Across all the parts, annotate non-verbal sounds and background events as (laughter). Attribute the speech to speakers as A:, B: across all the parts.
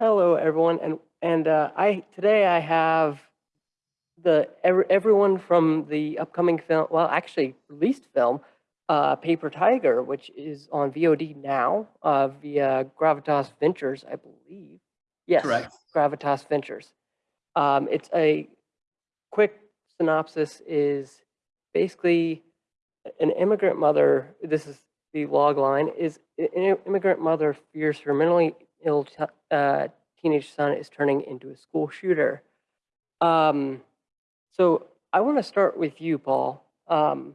A: Hello, everyone, and and uh, I today I have the every, everyone from the upcoming film, well, actually released film, uh, Paper Tiger, which is on VOD now uh, via Gravitas Ventures, I believe. Yes,
B: Correct.
A: Gravitas Ventures. Um, it's a quick synopsis is basically an immigrant mother. This is the log line is an immigrant mother fears her mentally ill ch- uh, teenage son is turning into a school shooter. Um, so I want to start with you, Paul. Um,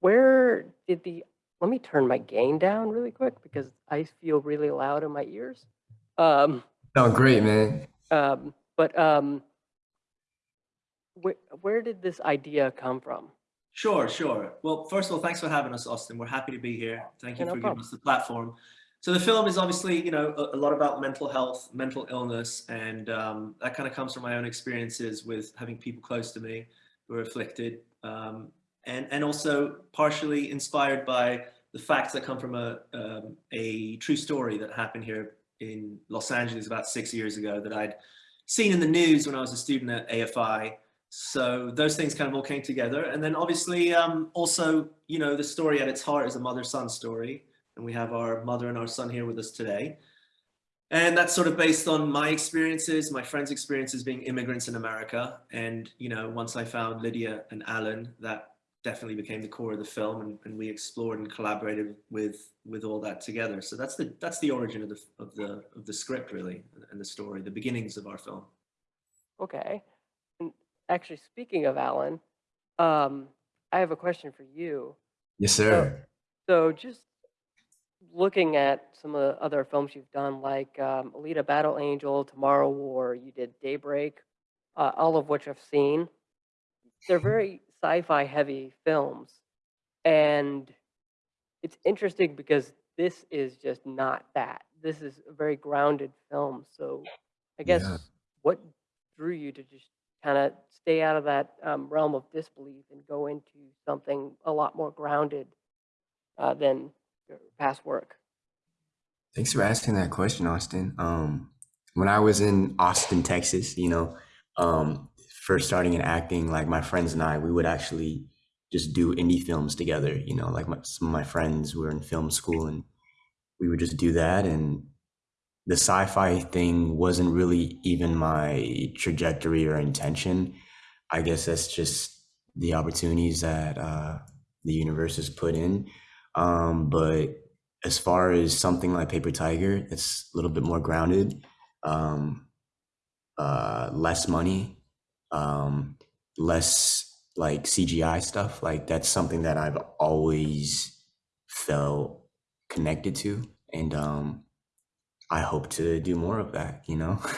A: where did the let me turn my gain down really quick because I feel really loud in my ears. Um,
C: Oh, great, man.
A: um, but um, where where did this idea come from?
B: Sure, sure. Well, first of all, thanks for having us, Austin. We're happy to be here. Thank you
A: no
B: for giving us the platform. So the film is obviously, you know, a, a lot about mental health, mental illness, and um, that kind of comes from my own experiences with having people close to me who are afflicted, um, and and also partially inspired by the facts that come from a um, a true story that happened here in Los Angeles about six years ago that I'd seen in the news when I was a student at AFI. So those things kind of all came together. And then obviously um, also, you know, the story at its heart is a mother-son story. And we have our mother and our son here with us today. And that's sort of based on my experiences, my friends' experiences being immigrants in America. And, you know, once I found Lydia and Alan, that definitely became the core of the film and, and we explored and collaborated with with all that together. So that's the that's the origin of the of the of the script really and the story, the beginnings of our film.
A: Okay. And actually, speaking of Alan, um, I have a question for you.
C: Yes, sir.
A: So just looking at some of the other films you've done, like um, Alita Battle Angel, Tomorrow War, you did Daybreak, uh, all of which I've seen. They're very sci-fi heavy films, and it's interesting because this is just not that. This is a very grounded film. So I guess
C: Yeah.
A: what drew you to just kind of stay out of that um, realm of disbelief and go into something a lot more grounded uh, than your past work?
C: Thanks for asking that question, Austin. Um, when I was in Austin, Texas, you know, um, first starting in acting, like my friends and I, we would actually just do indie films together. You know, like my, some of my friends were in film school, and we would just do that. And the sci-fi thing wasn't really even my trajectory or intention. I guess that's just the opportunities that uh, the universe has put in. Um, but as far as something like Paper Tiger, it's a little bit more grounded, um, uh, less money, um, less like CGI stuff. Like that's something that I've always felt connected to, and um, I hope to do more of that. You know. (laughs)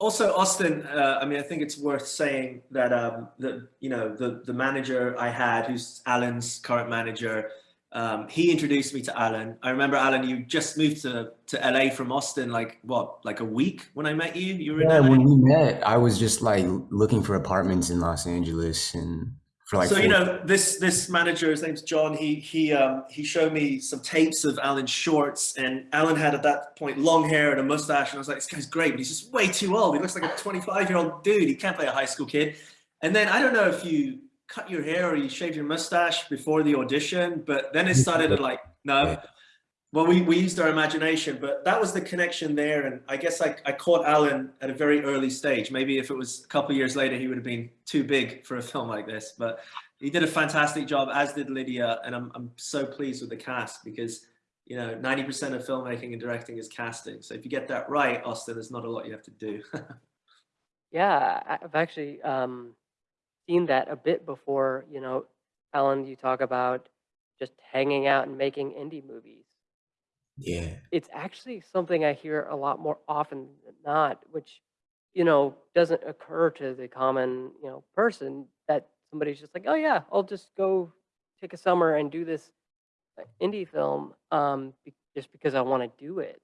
B: Also, Austin, uh, I mean, I think it's worth saying that um, the you know the the manager I had, who's Alan's current manager, um, he introduced me to Alan. I remember Alan, you just moved to to LA from Austin, like what, like a week when I met you. You were
C: Yeah, when we met, I was just like looking for apartments in Los Angeles and for like
B: so you know this this manager, his name's John. He he um, he showed me some tapes of Alan's shorts, and Alan had at that point long hair and a mustache, and I was like, this guy's great, but he's just way too old. He looks like a 25 year old dude. He can't play a high school kid. And then I don't know if you cut your hair or you shaved your mustache before the audition, but then it started to like no. Well, we, we used our imagination, but that was the connection there. And I guess I, I caught Alan at a very early stage. Maybe if it was a couple of years later, he would have been too big for a (laughs) film like this. But he did a fantastic job, as did Lydia. And I'm, I'm so pleased with the cast because, you know, 90% of filmmaking and directing is casting. So if you get that right, Austin, there's not a lot you have to do. (laughs)
A: Yeah, I- I've actually um, seen that a bit before. You know, Alan, you talk about just hanging out and making indie movies.
C: yeah,
A: It's actually something I hear a lot more often than not, which, you know, doesn't occur to the common, you know, person that somebody's just like, oh yeah, I'll just go take a summer and do this uh, indie film um, just because I want to do it.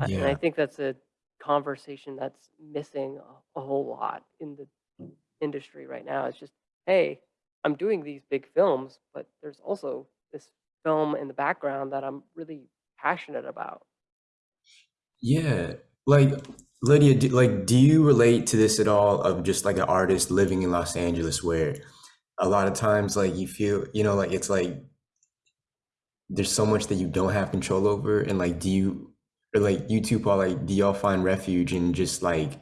A: Uh, And I think that's a conversation that's missing a, a whole lot in the industry right now. It's just, hey, I'm doing these big films, but there's also this film in the background that I'm really passionate about.
C: yeah. Like Lydia, do, like, do you relate to this at all of just like an artist living in Los Angeles where a lot of times like you feel, you know, like it's like there's so much that you don't have control over and like do you or like you two Paul, like do y'all find refuge in just like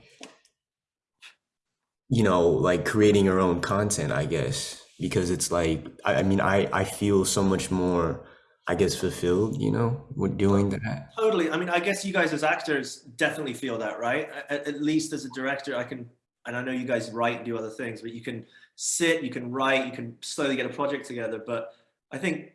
C: you know, like creating your own content, I guess, because it's like I, I mean I I feel so much more I guess fulfilled, you know, with doing that.
B: Totally. I mean, I guess you guys as actors definitely feel that, right? At, at least as a director, I can, and I know you guys write and do other things, but you can sit, you can write, you can slowly get a project together. But I think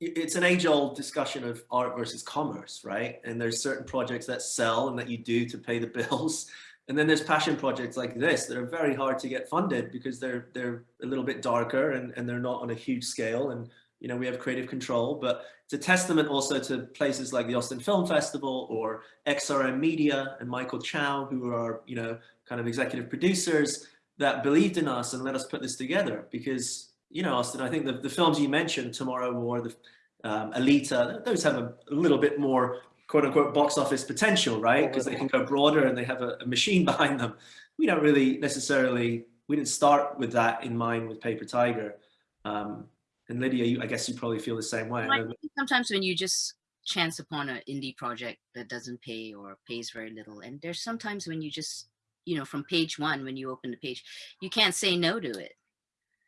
B: it's an age-old discussion of art versus commerce, right? And there's certain projects that sell and that you do to pay the (laughs) bills. And then there's passion projects like this that are very hard to get funded because they're they're a little bit darker and, and they're not on a huge scale. And you know, we have creative control, but it's a testament also to places like the Austin Film Festival or XRM Media and Michael Chow, who are, you know, kind of executive producers that believed in us and let us put this together because, you know, Austin, I think the, the films you mentioned, Tomorrow War, the um, Alita, those have a, a little bit more quote unquote box office potential, right? Because they can go broader and they have a, a machine (laughs) behind them. We don't really necessarily, we didn't start with that in mind with Paper Tiger. Um, and Lydia, you, I guess you probably feel the same way.
D: I sometimes when you just chance upon an indie project that doesn't pay or pays very little, and there's sometimes when you just, you know, from page one, when you open the page, you can't say no to it.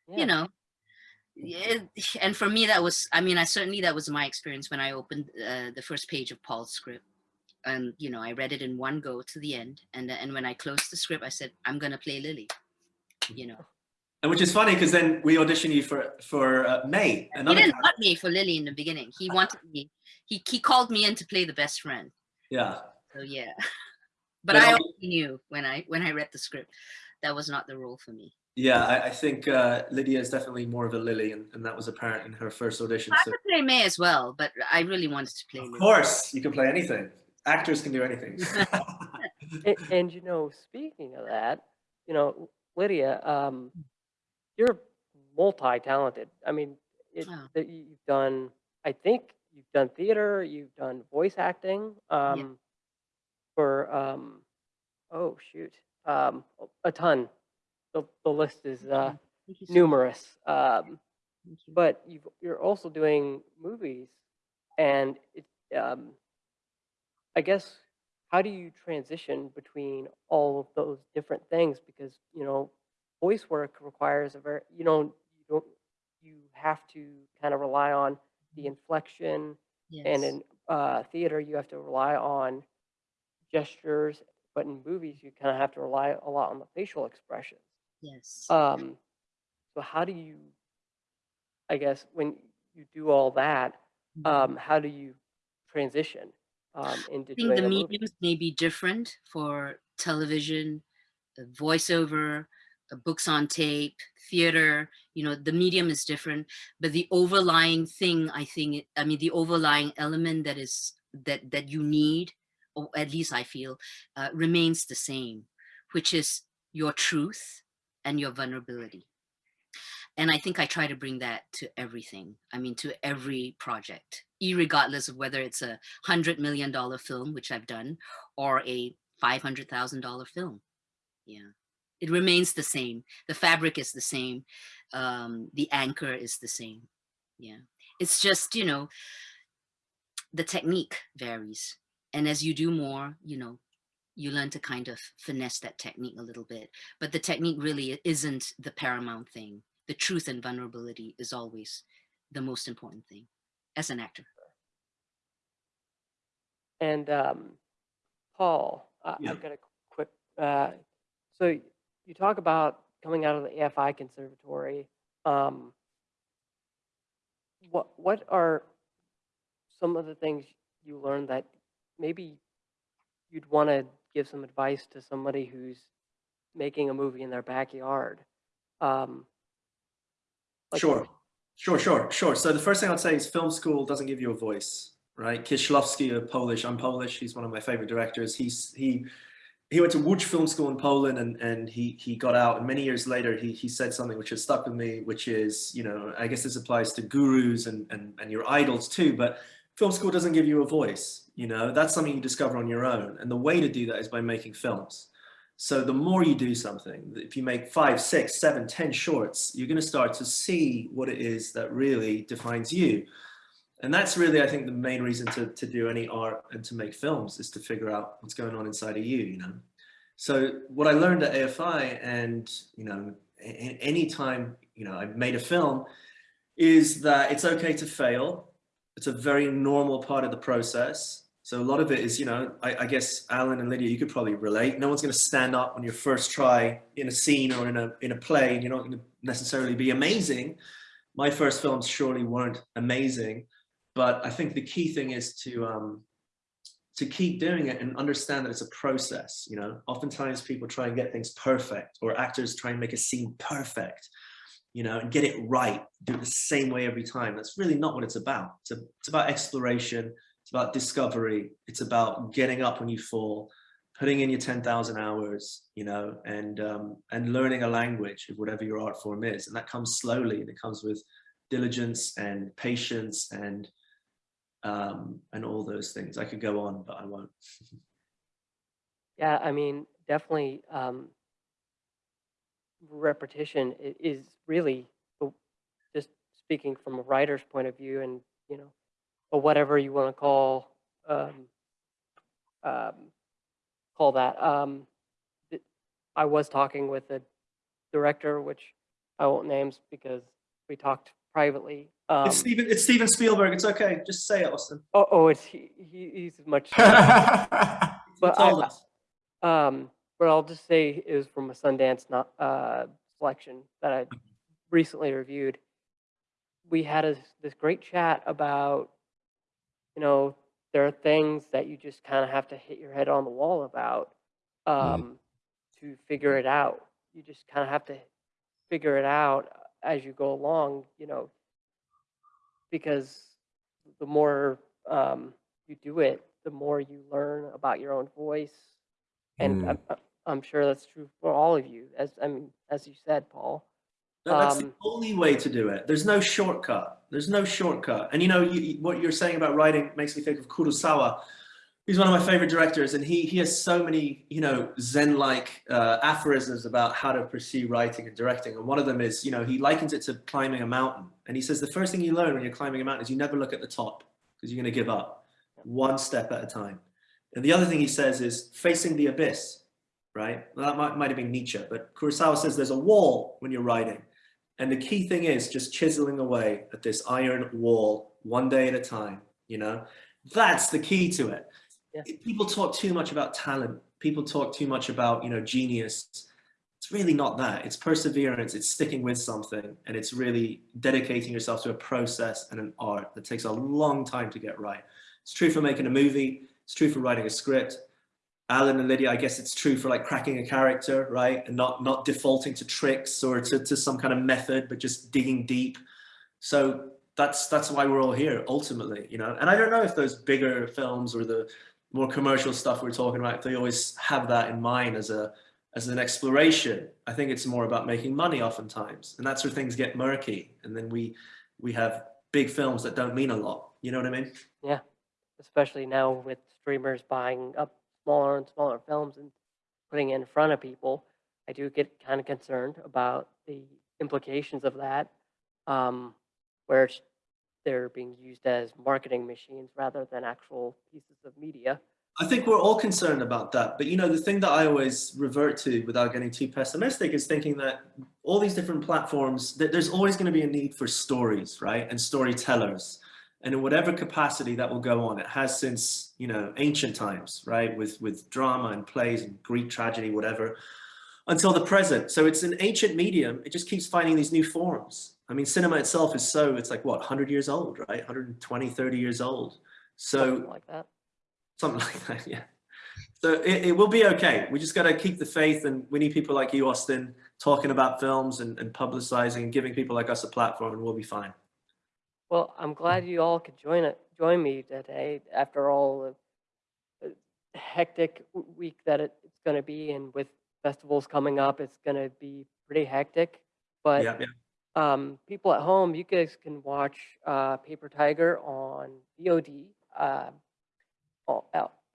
A: Yeah.
D: You know, yeah, and for me that was, I mean, I certainly that was my experience when I opened uh, the first page of Paul's script. And you know, I read it in one go to the end, and and when I closed the script, I said, I'm gonna play Lily. You know.
B: And which is funny because then we auditioned you for for uh, May.
D: He didn't want me for Lily in the beginning. He wanted me. He he called me in to play the best friend.
B: yeah.
D: So yeah. (laughs) But
B: But
D: I already knew when I when I read the script that was not the role for me.
B: Yeah, I, I think uh, Lydia is definitely more of a Lily, and, and that was apparent in her first audition.
D: I
B: So,
D: could play May as well, but I really wanted to play
B: of
D: Lily.
B: course, you can play anything. Actors can do anything. (laughs)
A: And, and you know, speaking of that, you know, Lydia, um, you're multi-talented. I mean, it,
D: Oh.
A: that you- you've done. I think you've done theater. You've done voice acting. Um, For um, oh shoot, um, a ton. The the list is uh,
D: you so
A: numerous. Um,
D: you.
A: but you've, you're also doing movies, and it, um, I guess how do you transition between all of those different things? Because you know, voice work requires a very you know you don't you have to kind of rely on the inflection, and in uh, theater you have to rely on gestures, but in movies you kind of have to rely a lot on the facial expressions.
D: Yes.
A: Um, so how do you, I guess, when you do all that,
D: Mhm.
A: um, how do you transition um, into
D: I think the mediums may be different for television, voiceover, books on tape, theater. You know, the medium is different, but the overlying thing, I think, I mean, the overlying element that is that that you need, or at least I feel, uh, remains the same, which is your truth and your vulnerability. And I think I try to bring that to everything. I mean, to every project, irregardless of whether it's a hundred million dollar film, which I've done, or a five hundred thousand dollar film. Yeah, it remains the same. The fabric is the same. Um, the anchor is the same. Yeah, it's just you know, the technique varies, and as you do more, you know, you learn to kind of finesse that technique a little bit. But the technique really isn't the paramount thing. The truth and vulnerability is always the most important thing as an actor.
A: And um, Paul, I,
B: Yeah.
A: I've got a quick. Uh, so you talk about coming out of the AFI Conservatory. Um, what what are some of the things you learned that maybe you'd want to give some advice to somebody who's making a movie in their backyard? Um, like-
B: Sure, sure, sure, sure. So the first thing I'd say is film school doesn't give you a voice, right? Kieślowski, a Polish, I'm Polish. He's one of my favorite directors. He's he he went to Łódź Film School in Poland, and and he he got out. And many years later, he he said something which has stuck with me, which is, you know, I guess this applies to gurus and and and your idols too. But film school doesn't give you a voice, you know, that's something you discover on your own. And the way to do that is by making films. So the more you do something, if you make five, six, seven, ten shorts, you're going to start to see what it is that really defines you. And that's really, I think, the main reason to, to do any art and to make films is to figure out what's going on inside of you, you know. So what I learned at AFI and, you know, any time, you know, I made a film is that it's okay to fail. It's a very normal part of the process. So a lot of it is, you know, I, I guess Alan and Lydia, you could probably relate. No one's going to stand up on your first try in a scene or in a in a play, and you're not going to necessarily be amazing. My first films surely weren't amazing, but I think the key thing is to um, to keep doing it and understand that it's a process. You know, oftentimes people try and get things perfect, or actors try and make a scene perfect you know, and get it right, do it the same way every time. That's really not what it's about. It's, a, it's about exploration, it's about discovery, it's about getting up when you fall, putting in your 10,000 hours, you know, and, um, and learning a language of whatever your art form is. And that comes slowly and it comes with diligence and patience and, um, and all those things. I could go on, but I won't. (laughs)
A: Yeah, I mean, definitely, um, repetition is really just speaking from a writer's point of view and, you know, or whatever you want to call, um, um, call that. Um, I was talking with the director, which I won't names because we talked privately. Um,
B: it's Steven, it's Steven Spielberg. It's okay. Just say it, Austin.
A: oh, oh, it's he, he, he's much. (laughs) But I-. Um, but I'll just say it was from a Sundance not, uh, selection that I recently reviewed. We had a, this great chat about, you know, there are things that you just kind of have to hit your head on the wall about um, to figure it out. You just kind of have to figure it out as you go along, you know, because the more um, you do it, the more you learn about your own voice and
C: Mm.
A: I'm, I'm- I'm sure that's true for all of you, as I mean, as you said, Paul.
B: No, that's the
A: Um,
B: only way to do it. There's no shortcut. There's no shortcut. And you know, you, what you're saying about writing makes me think of Kurosawa. He's one of my favorite directors, and he he has so many, you know, Zen-like uh, aphorisms about how to pursue writing and directing. And one of them is, you know, he likens it to climbing a mountain. And he says the first thing you learn when you're climbing a mountain is you never look at the top because you're going to give up, one step at a time. And the other thing he says is facing the abyss, right? Well, that might, might have been Nietzsche, but Kurosawa says there's a wall when you're writing. And the key thing is just chiseling away at this iron wall one day at a time, you know? That's the key to it.
A: Yeah.
B: People talk too much about talent. People talk too much about, you know, genius. It's really not that. It's perseverance. It's sticking with something. And it's really dedicating yourself to a process and an art that takes a long time to get right. It's true for making a movie. It's true for writing a script. Alan and Lydia, I guess it's true for like cracking a character, right? And not not defaulting to tricks or to, to some kind of method, but just digging deep. So that's that's why we're all here ultimately, you know. And I don't know if those bigger films or the more commercial stuff we're talking about, if they always have that in mind as a as an exploration. I think it's more about making money oftentimes. And that's where things get murky. And then we we have big films that don't mean a lot. You know what I mean? Yeah.
A: Especially now with streamers buying up smaller and smaller films and putting in front of people, I do get kind of concerned about the implications of that, um, where they're being used as marketing machines rather than actual pieces of media.
B: I think we're all concerned about that. But you know, the thing that I always revert to without getting too pessimistic is thinking that all these different platforms, that there's always going to be a need for stories, right? And storytellers. And in whatever capacity that will go on, it has since, you know, ancient times, right? With with drama and plays and Greek tragedy, whatever, until the present. So it's an ancient medium. It just keeps finding these new forms. I mean, cinema itself is so, it's like what, 100 years old, right? 120, 30 years old. So
A: something like that.
B: something (laughs) like that yeah so it, it will be okay we just got to keep the faith and we need people like you austin talking about films and, and publicizing and giving people like us a platform and we'll be fine
A: Well, I'm glad you all could join it, join me today after all the hectic week that it, it's going to be, and with festivals coming up, it's going to be pretty hectic. But
B: yeah, yeah.
A: um, people at home, you guys can watch uh, Paper Tiger on VOD uh,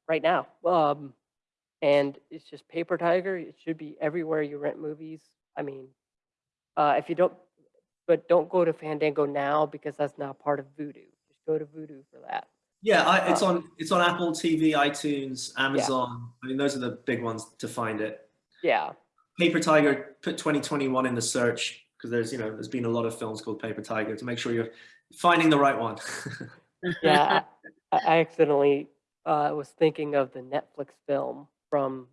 A: right now. Um, and it's just Paper Tiger. It should be everywhere you rent movies. I mean, uh, if you don't, but don't go to Fandango now because that's not part of Vudu. Just go to Vudu for that.
B: Yeah, I, it's on it's on Apple TV, iTunes, Amazon. I mean, those are the big ones to find it.
A: Yeah.
B: Paper Tiger, put 2021 in the search because there's you know there's been a lot of films called Paper Tiger to make sure you're finding the right one. (laughs)
A: Yeah. (laughs) I, I accidentally uh, was thinking of the Netflix film from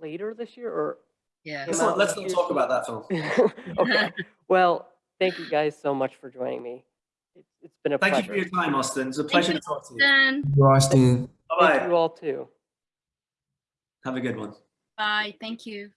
A: later this year or
D: yeah.
B: let's not, let's not talk about that film. (laughs)
A: okay. Well, thank you guys so much for joining me. It's, it's been a
B: Thank you for your time, Austin. It's a pleasure to talk to you.
D: Then,
C: Austin.
B: Bye
A: Thank
B: bye.
A: you all too.
B: Have a good one.
E: Bye. Thank you.